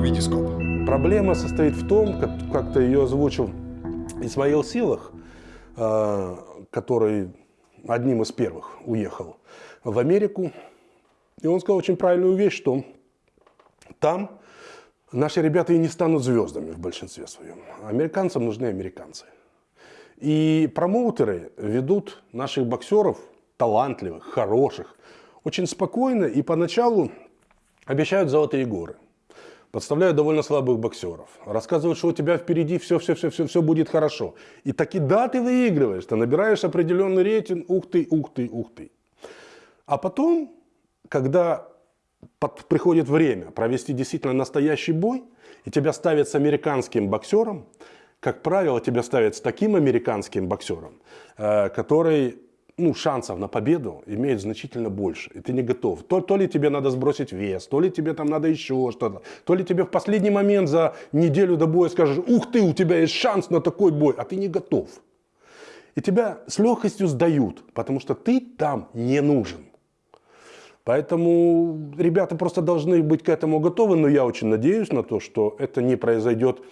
Витископ. Проблема состоит в том, как- как-то ее озвучил Исмаил Силах, э, который одним из первых уехал в Америку. И он сказал очень правильную вещь, что там наши ребята и не станут звездами в большинстве своем. Американцам нужны американцы. И промоутеры ведут наших боксеров, талантливых, хороших, очень спокойно и поначалу обещают золотые горы. Подставляют довольно слабых боксеров. Рассказывают, что у тебя впереди все, все, все, все, все будет хорошо. И таки да, ты выигрываешь, ты набираешь определенный рейтинг, ух ты, ух ты, ух ты. А потом, когда под- приходит время провести действительно настоящий бой, и тебя ставят с американским боксером, как правило, тебя ставят с таким американским боксером, э, который ну, шансов на победу имеет значительно больше, и ты не готов. То, то ли тебе надо сбросить вес, то ли тебе там надо еще что-то, то ли тебе в последний момент за неделю до боя скажешь, ух ты, у тебя есть шанс на такой бой, а ты не готов. И тебя с легкостью сдают, потому что ты там не нужен. Поэтому ребята просто должны быть к этому готовы, но я очень надеюсь на то, что это не произойдет.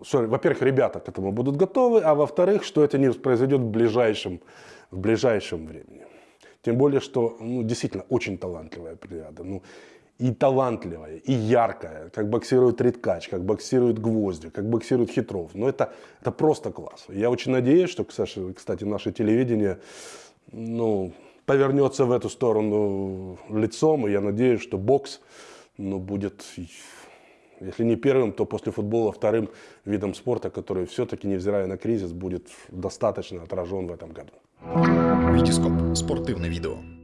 Во-первых, ребята к этому будут готовы, а во-вторых, что это не произойдет в ближайшем, в ближайшем времени. Тем более, что ну, действительно очень талантливая бригада. Ну, и талантливая, и яркая, как боксирует Риткач, как боксирует Гвоздик, как боксирует Хитров. Ну, это, это просто класс. Я очень надеюсь, что, кстати, наше телевидение ну, повернется в эту сторону лицом, и я надеюсь, что бокс ну, будет, если не первым, то после футбола вторым видом спорта, который все-таки, невзирая на кризис, будет достаточно отражен в этом году. Витископ. Спортивне відео.